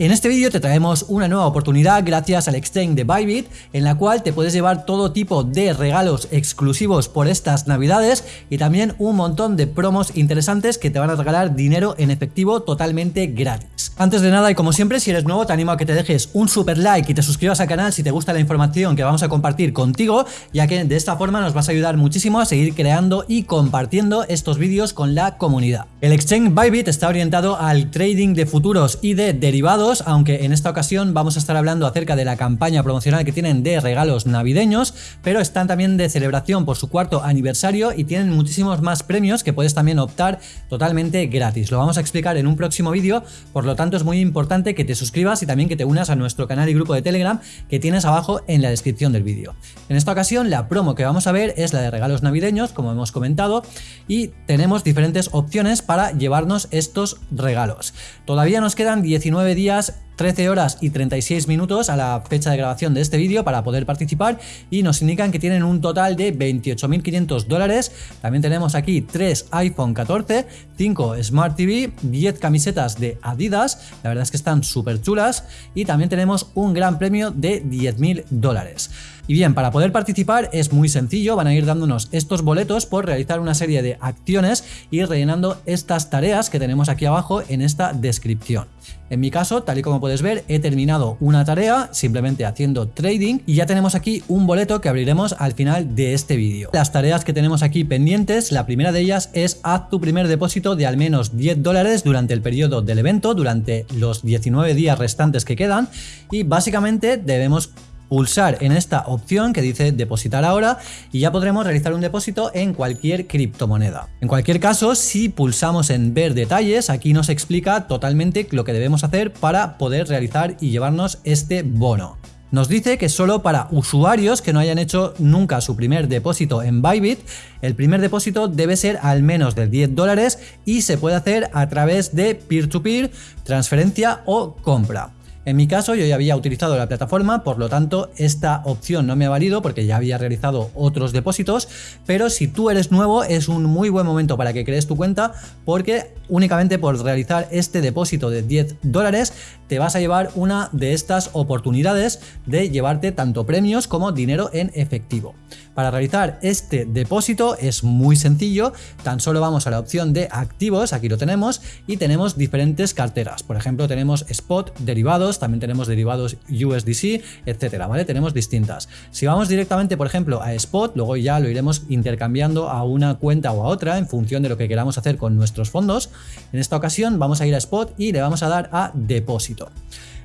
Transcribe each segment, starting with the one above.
En este vídeo te traemos una nueva oportunidad gracias al exchange de Bybit en la cual te puedes llevar todo tipo de regalos exclusivos por estas navidades y también un montón de promos interesantes que te van a regalar dinero en efectivo totalmente gratis. Antes de nada y como siempre si eres nuevo te animo a que te dejes un super like y te suscribas al canal si te gusta la información que vamos a compartir contigo ya que de esta forma nos vas a ayudar muchísimo a seguir creando y compartiendo estos vídeos con la comunidad. El exchange Bybit está orientado al trading de futuros y de derivados aunque en esta ocasión vamos a estar hablando acerca de la campaña promocional que tienen de regalos navideños, pero están también de celebración por su cuarto aniversario y tienen muchísimos más premios que puedes también optar totalmente gratis. Lo vamos a explicar en un próximo vídeo, por lo tanto es muy importante que te suscribas y también que te unas a nuestro canal y grupo de Telegram que tienes abajo en la descripción del vídeo. En esta ocasión la promo que vamos a ver es la de regalos navideños, como hemos comentado, y tenemos diferentes opciones para llevarnos estos regalos. Todavía nos quedan 19 días 13 horas y 36 minutos a la fecha de grabación de este vídeo para poder participar y nos indican que tienen un total de 28.500 dólares. También tenemos aquí 3 iPhone 14, 5 Smart TV, 10 camisetas de Adidas, la verdad es que están súper chulas y también tenemos un gran premio de 10.000 dólares. Y bien, para poder participar es muy sencillo, van a ir dándonos estos boletos por realizar una serie de acciones y rellenando estas tareas que tenemos aquí abajo en esta descripción. En mi caso, tal y como ver, he terminado una tarea simplemente haciendo trading y ya tenemos aquí un boleto que abriremos al final de este vídeo. Las tareas que tenemos aquí pendientes, la primera de ellas es haz tu primer depósito de al menos 10 dólares durante el periodo del evento, durante los 19 días restantes que quedan y básicamente debemos pulsar en esta opción que dice depositar ahora y ya podremos realizar un depósito en cualquier criptomoneda. En cualquier caso, si pulsamos en ver detalles, aquí nos explica totalmente lo que debemos hacer para poder realizar y llevarnos este bono. Nos dice que solo para usuarios que no hayan hecho nunca su primer depósito en Bybit, el primer depósito debe ser al menos de 10 dólares y se puede hacer a través de peer to -peer, transferencia o compra. En mi caso yo ya había utilizado la plataforma, por lo tanto esta opción no me ha valido porque ya había realizado otros depósitos, pero si tú eres nuevo es un muy buen momento para que crees tu cuenta porque únicamente por realizar este depósito de 10 dólares te vas a llevar una de estas oportunidades de llevarte tanto premios como dinero en efectivo. Para realizar este depósito es muy sencillo, tan solo vamos a la opción de activos, aquí lo tenemos, y tenemos diferentes carteras. Por ejemplo, tenemos spot, derivados, también tenemos derivados USDC, etcétera, ¿vale? Tenemos distintas. Si vamos directamente, por ejemplo, a spot, luego ya lo iremos intercambiando a una cuenta o a otra en función de lo que queramos hacer con nuestros fondos. En esta ocasión vamos a ir a spot y le vamos a dar a depósito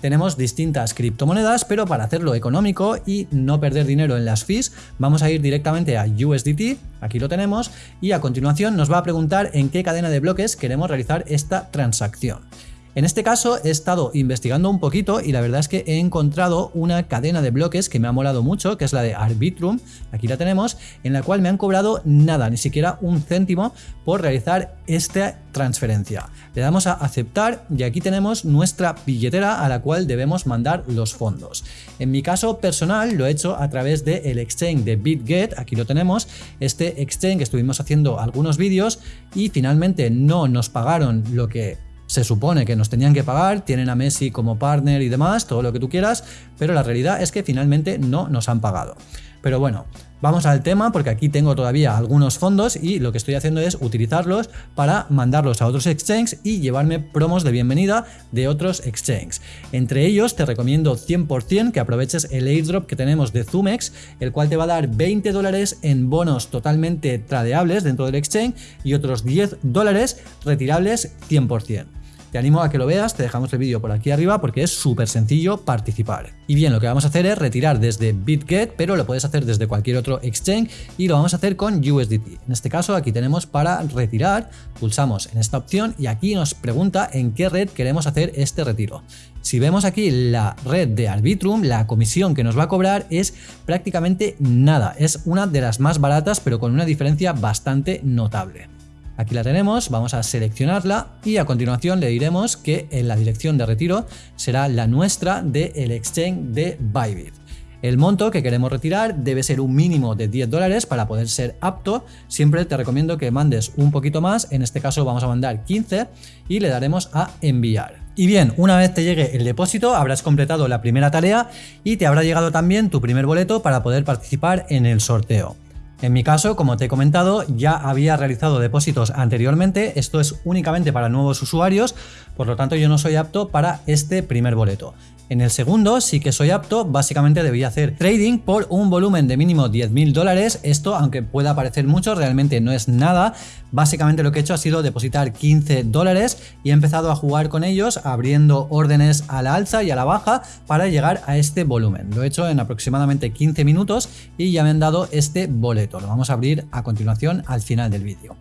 tenemos distintas criptomonedas, pero para hacerlo económico y no perder dinero en las fees, vamos a ir directamente a USDT, aquí lo tenemos, y a continuación nos va a preguntar en qué cadena de bloques queremos realizar esta transacción. En este caso he estado investigando un poquito y la verdad es que he encontrado una cadena de bloques que me ha molado mucho, que es la de Arbitrum, aquí la tenemos, en la cual me han cobrado nada, ni siquiera un céntimo por realizar esta transferencia. Le damos a aceptar y aquí tenemos nuestra billetera a la cual debemos mandar los fondos. En mi caso personal lo he hecho a través del exchange de BitGet, aquí lo tenemos, este exchange que estuvimos haciendo algunos vídeos y finalmente no nos pagaron lo que se supone que nos tenían que pagar, tienen a Messi como partner y demás, todo lo que tú quieras, pero la realidad es que finalmente no nos han pagado. Pero bueno, vamos al tema porque aquí tengo todavía algunos fondos y lo que estoy haciendo es utilizarlos para mandarlos a otros exchanges y llevarme promos de bienvenida de otros exchanges. Entre ellos te recomiendo 100% que aproveches el airdrop que tenemos de Zumex, el cual te va a dar 20 dólares en bonos totalmente tradeables dentro del exchange y otros 10 dólares retirables 100%. Te animo a que lo veas, te dejamos el vídeo por aquí arriba porque es súper sencillo participar. Y bien, lo que vamos a hacer es retirar desde BitGet, pero lo puedes hacer desde cualquier otro exchange y lo vamos a hacer con USDT. En este caso aquí tenemos para retirar, pulsamos en esta opción y aquí nos pregunta en qué red queremos hacer este retiro. Si vemos aquí la red de Arbitrum, la comisión que nos va a cobrar es prácticamente nada. Es una de las más baratas, pero con una diferencia bastante notable. Aquí la tenemos, vamos a seleccionarla y a continuación le diremos que en la dirección de retiro será la nuestra del exchange de Bybit. El monto que queremos retirar debe ser un mínimo de 10 dólares para poder ser apto. Siempre te recomiendo que mandes un poquito más, en este caso vamos a mandar 15 y le daremos a enviar. Y bien, una vez te llegue el depósito, habrás completado la primera tarea y te habrá llegado también tu primer boleto para poder participar en el sorteo. En mi caso, como te he comentado, ya había realizado depósitos anteriormente, esto es únicamente para nuevos usuarios, por lo tanto yo no soy apto para este primer boleto. En el segundo sí que soy apto, básicamente debía hacer trading por un volumen de mínimo 10.000 dólares, esto aunque pueda parecer mucho, realmente no es nada, básicamente lo que he hecho ha sido depositar 15 dólares y he empezado a jugar con ellos abriendo órdenes a la alza y a la baja para llegar a este volumen. Lo he hecho en aproximadamente 15 minutos y ya me han dado este boleto, lo vamos a abrir a continuación al final del vídeo.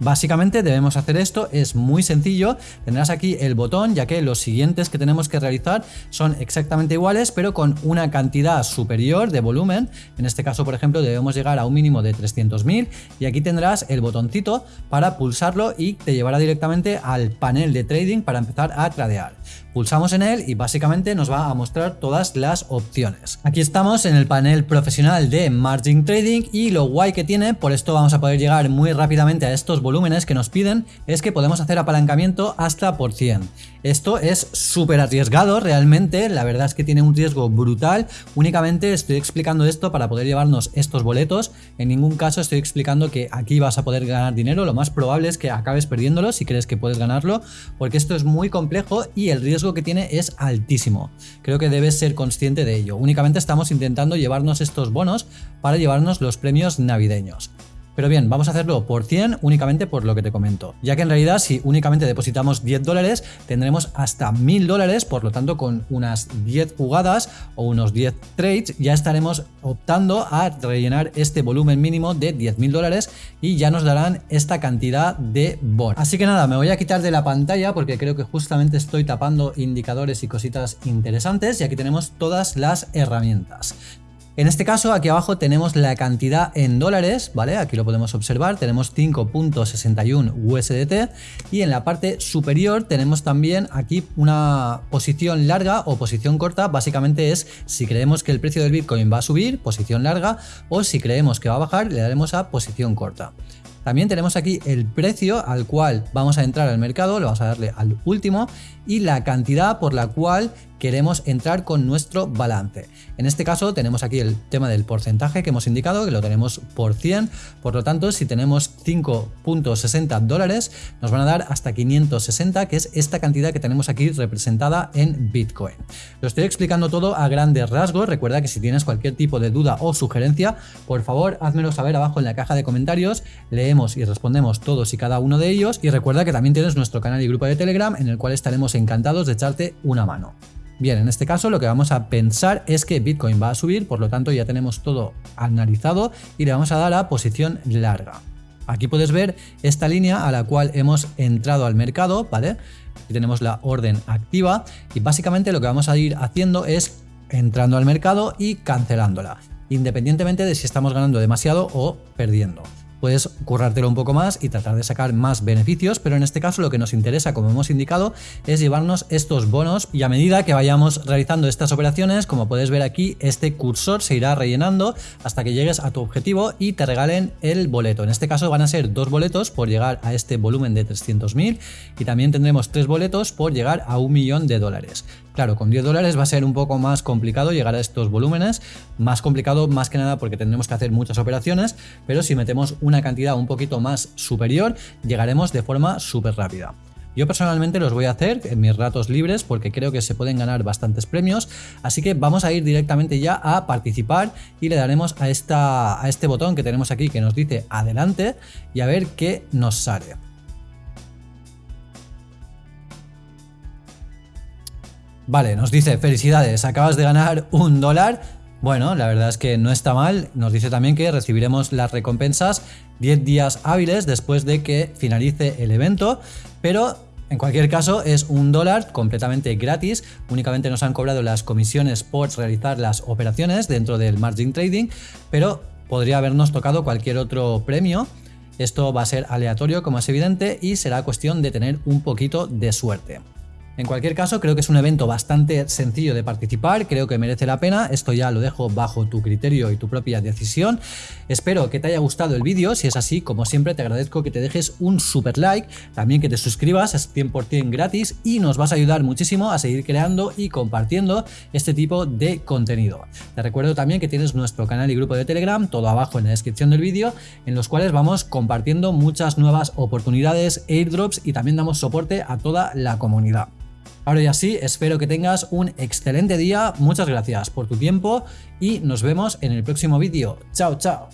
Básicamente debemos hacer esto, es muy sencillo, tendrás aquí el botón ya que los siguientes que tenemos que realizar son exactamente iguales pero con una cantidad superior de volumen, en este caso por ejemplo debemos llegar a un mínimo de 300.000 y aquí tendrás el botoncito para pulsarlo y te llevará directamente al panel de trading para empezar a tradear. Pulsamos en él y básicamente nos va a mostrar todas las opciones. Aquí estamos en el panel profesional de Margin Trading y lo guay que tiene, por esto vamos a poder llegar muy rápidamente a estos volúmenes que nos piden, es que podemos hacer apalancamiento hasta por 100. Esto es súper arriesgado realmente, la verdad es que tiene un riesgo brutal, únicamente estoy explicando esto para poder llevarnos estos boletos, en ningún caso estoy explicando que aquí vas a poder ganar dinero, lo más probable es que acabes perdiéndolo si crees que puedes ganarlo, porque esto es muy complejo y el riesgo que tiene es altísimo. Creo que debes ser consciente de ello. Únicamente estamos intentando llevarnos estos bonos para llevarnos los premios navideños. Pero bien, vamos a hacerlo por 100 únicamente por lo que te comento. Ya que en realidad si únicamente depositamos 10 dólares tendremos hasta 1000 dólares, por lo tanto con unas 10 jugadas o unos 10 trades ya estaremos optando a rellenar este volumen mínimo de 10.000 dólares y ya nos darán esta cantidad de bonos. Así que nada, me voy a quitar de la pantalla porque creo que justamente estoy tapando indicadores y cositas interesantes y aquí tenemos todas las herramientas. En este caso, aquí abajo tenemos la cantidad en dólares, ¿vale? Aquí lo podemos observar, tenemos 5.61 USDT y en la parte superior tenemos también aquí una posición larga o posición corta, básicamente es si creemos que el precio del Bitcoin va a subir, posición larga, o si creemos que va a bajar, le daremos a posición corta. También tenemos aquí el precio al cual vamos a entrar al mercado, lo vamos a darle al último y la cantidad por la cual queremos entrar con nuestro balance. En este caso tenemos aquí el tema del porcentaje que hemos indicado, que lo tenemos por 100, por lo tanto si tenemos 5.60 dólares nos van a dar hasta 560, que es esta cantidad que tenemos aquí representada en Bitcoin. Lo estoy explicando todo a grandes rasgos, recuerda que si tienes cualquier tipo de duda o sugerencia, por favor házmelo saber abajo en la caja de comentarios, leemos y respondemos todos y cada uno de ellos y recuerda que también tienes nuestro canal y grupo de Telegram en el cual estaremos encantados de echarte una mano. Bien, en este caso lo que vamos a pensar es que Bitcoin va a subir, por lo tanto ya tenemos todo analizado y le vamos a dar a posición larga. Aquí puedes ver esta línea a la cual hemos entrado al mercado, ¿vale? Aquí tenemos la orden activa y básicamente lo que vamos a ir haciendo es entrando al mercado y cancelándola, independientemente de si estamos ganando demasiado o perdiendo puedes currártelo un poco más y tratar de sacar más beneficios, pero en este caso lo que nos interesa, como hemos indicado, es llevarnos estos bonos y a medida que vayamos realizando estas operaciones, como puedes ver aquí, este cursor se irá rellenando hasta que llegues a tu objetivo y te regalen el boleto. En este caso van a ser dos boletos por llegar a este volumen de 300.000 y también tendremos tres boletos por llegar a un millón de dólares. Claro, con 10 dólares va a ser un poco más complicado llegar a estos volúmenes, más complicado más que nada porque tendremos que hacer muchas operaciones, pero si metemos una cantidad un poquito más superior, llegaremos de forma súper rápida. Yo personalmente los voy a hacer en mis ratos libres porque creo que se pueden ganar bastantes premios, así que vamos a ir directamente ya a participar y le daremos a, esta, a este botón que tenemos aquí que nos dice adelante y a ver qué nos sale. Vale, nos dice, felicidades, acabas de ganar un dólar. Bueno, la verdad es que no está mal. Nos dice también que recibiremos las recompensas 10 días hábiles después de que finalice el evento, pero en cualquier caso es un dólar completamente gratis, únicamente nos han cobrado las comisiones por realizar las operaciones dentro del margin trading, pero podría habernos tocado cualquier otro premio. Esto va a ser aleatorio como es evidente y será cuestión de tener un poquito de suerte. En cualquier caso, creo que es un evento bastante sencillo de participar, creo que merece la pena, esto ya lo dejo bajo tu criterio y tu propia decisión. Espero que te haya gustado el vídeo, si es así, como siempre te agradezco que te dejes un super like, también que te suscribas, es 100% gratis y nos vas a ayudar muchísimo a seguir creando y compartiendo este tipo de contenido. Te recuerdo también que tienes nuestro canal y grupo de Telegram, todo abajo en la descripción del vídeo, en los cuales vamos compartiendo muchas nuevas oportunidades, airdrops y también damos soporte a toda la comunidad. Ahora ya sí, espero que tengas un excelente día, muchas gracias por tu tiempo y nos vemos en el próximo vídeo. Chao, chao.